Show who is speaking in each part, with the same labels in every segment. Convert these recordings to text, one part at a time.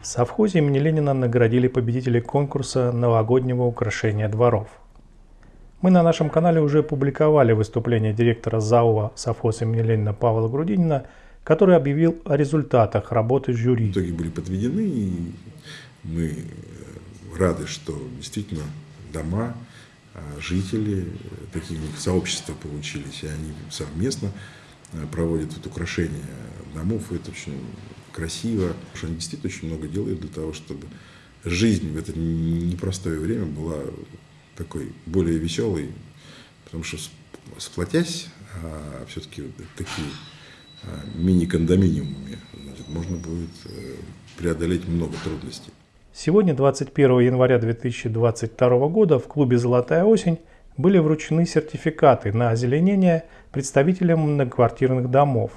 Speaker 1: В совхозе имени Ленина наградили победителей конкурса новогоднего украшения дворов. Мы на нашем канале уже публиковали выступление директора ЗАО совхоз имени Ленина Павла Грудинина, который объявил о результатах работы жюри.
Speaker 2: Итоги были подведены, и мы рады, что действительно дома, а, жители, такие сообщества получились, и они совместно а, проводят вот украшение домов, и это очень красиво, потому что они действительно очень много делают для того, чтобы жизнь в это непростое время была такой более веселой, потому что сплотясь, а все-таки такие а, мини-кондоминиумами, можно будет э, преодолеть много трудностей.
Speaker 1: Сегодня, 21 января 2022 года, в клубе «Золотая осень» были вручены сертификаты на озеленение представителям многоквартирных домов.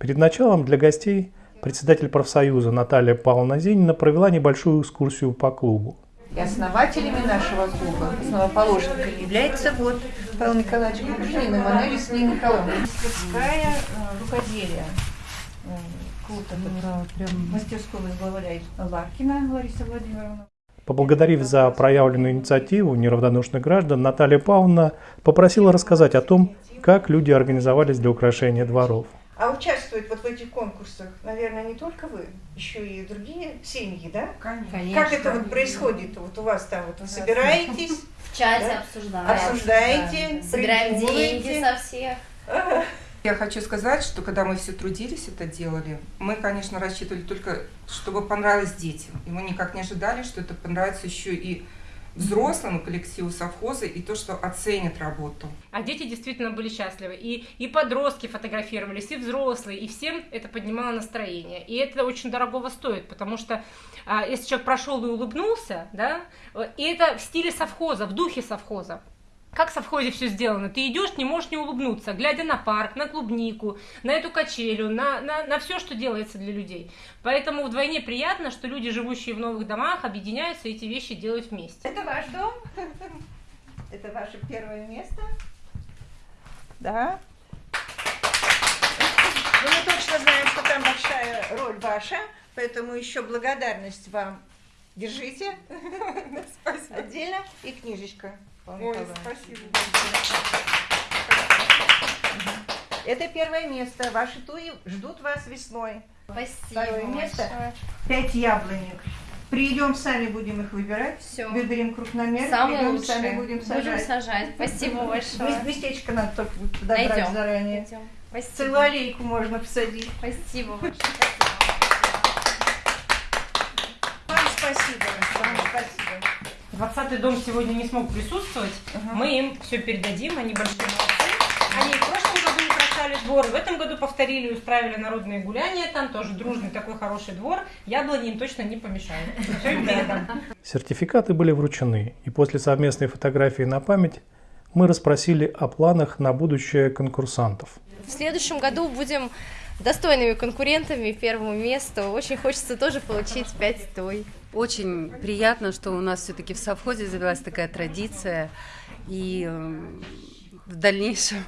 Speaker 1: Перед началом для гостей председатель профсоюза Наталья Павловна Зинина провела небольшую экскурсию по клубу.
Speaker 3: И основателями нашего клуба, основоположником является вот Павел Николаевич Гружинин и Манель Сергей Николаевна. Мастерская э, рукоделия. Э, клуб этот, мастерскую возглавляет Ларкина Лариса Владимировна.
Speaker 1: Поблагодарив за проявленную инициативу неравнодушных граждан, Наталья Павловна попросила рассказать о том, как люди организовались для украшения дворов.
Speaker 3: А участвуют вот в этих конкурсах, наверное, не только вы, еще и другие семьи, да?
Speaker 4: Конечно.
Speaker 3: Как это вот происходит? Вот у вас там вот вы собираетесь,
Speaker 4: В чате
Speaker 3: Да?
Speaker 4: обсуждаем.
Speaker 3: обсуждаете,
Speaker 4: Да. Собираем деньги со всех.
Speaker 5: Я хочу сказать, что когда мы все трудились, это делали, мы, конечно, рассчитывали только, чтобы понравилось детям. И мы никак не ожидали, что это понравится еще и взрослым, и коллективу совхоза, и то, что оценят работу.
Speaker 6: А дети действительно были счастливы. И, и подростки фотографировались, и взрослые, и всем это поднимало настроение. И это очень дорогого стоит, потому что а, если человек прошел и улыбнулся, да, э, и это в стиле совхоза, в духе совхоза. Как в совхозе все сделано? Ты идешь, не можешь не улыбнуться, глядя на парк, на клубнику, на эту качелю, на, на, на все, что делается для людей. Поэтому вдвойне приятно, что люди, живущие в новых домах, объединяются и эти вещи делают вместе.
Speaker 3: Это ваш дом? Это ваше первое место? Да. Ну, мы точно знаем, что там большая роль ваша, поэтому еще благодарность вам. Держите.
Speaker 5: Спасибо.
Speaker 3: Отдельно. И книжечка.
Speaker 5: Ой, спасибо.
Speaker 3: Это первое место. Ваши туи ждут вас весной.
Speaker 4: Спасибо
Speaker 3: Второе место.
Speaker 4: большое.
Speaker 3: Пять яблонек. Придем, сами будем их выбирать.
Speaker 4: Всё.
Speaker 3: Выберем крупномер.
Speaker 4: Самое
Speaker 3: придем,
Speaker 4: лучшее.
Speaker 3: сами будем сажать.
Speaker 4: сажать. Спасибо большое.
Speaker 3: Мес- Местечко надо только подобрать
Speaker 4: Найдем.
Speaker 3: заранее.
Speaker 4: Найдем.
Speaker 3: Целую
Speaker 4: Спасибо.
Speaker 3: аллейку можно посадить.
Speaker 4: Спасибо большое.
Speaker 3: Вам спасибо. Вам спасибо.
Speaker 6: 20-й дом сегодня не смог присутствовать.
Speaker 3: Ага.
Speaker 6: Мы им все передадим, они большие молодцы. Они в прошлом году украшали двор, в этом году повторили, устраивали народные гуляния, там тоже дружный такой хороший двор. Яблони им точно не помешают. Все им передам.
Speaker 1: Сертификаты были вручены, и после совместной фотографии на память мы расспросили о планах на будущее конкурсантов.
Speaker 7: В следующем году будем достойными конкурентами первому месту. Очень хочется тоже получить 5 той.
Speaker 8: Очень приятно, что у нас все-таки в совхозе завелась такая традиция, и э, в дальнейшем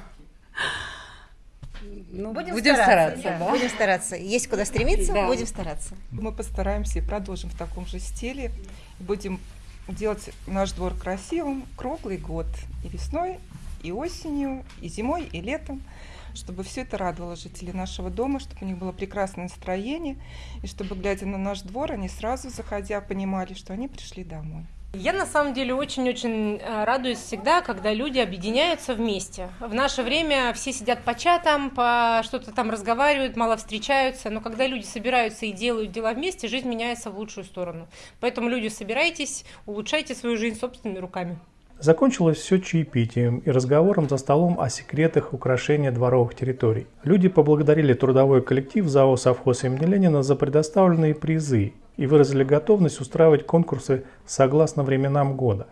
Speaker 8: ну, будем, стараться. да.
Speaker 9: Будем стараться. Есть куда стремиться,
Speaker 8: Да.
Speaker 9: будем стараться.
Speaker 5: Мы постараемся и продолжим в таком же стиле. Будем делать наш двор красивым круглый год. И весной, и осенью, и зимой, и летом. Чтобы все это радовало жителей нашего дома, чтобы у них было прекрасное настроение. И чтобы, глядя на наш двор, они сразу, заходя, понимали, что они пришли домой.
Speaker 6: Я на самом деле очень-очень э, радуюсь всегда, когда люди объединяются вместе. В наше время все сидят по чатам, по что-то там разговаривают, мало встречаются, но когда люди собираются и делают дела вместе, жизнь меняется в лучшую сторону. Поэтому люди, собирайтесь, улучшайте свою жизнь собственными руками.
Speaker 1: Закончилось все чаепитием и разговором за столом о секретах украшения дворовых территорий. Люди поблагодарили трудовой коллектив ЗАО «Совхоз имени Ленина» за предоставленные призы и выразили готовность устраивать конкурсы согласно временам года.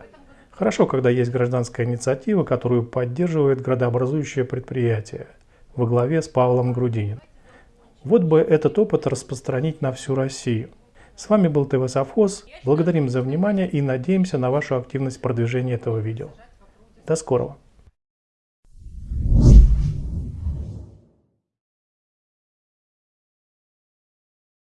Speaker 1: Хорошо, когда есть гражданская инициатива, которую поддерживает градообразующее предприятие во главе с Павлом Грудининым. Вот бы этот опыт распространить на всю Россию. С вами был ТВ Совхоз. Благодарим за внимание и надеемся на вашу активность в продвижении этого видео. До скорого!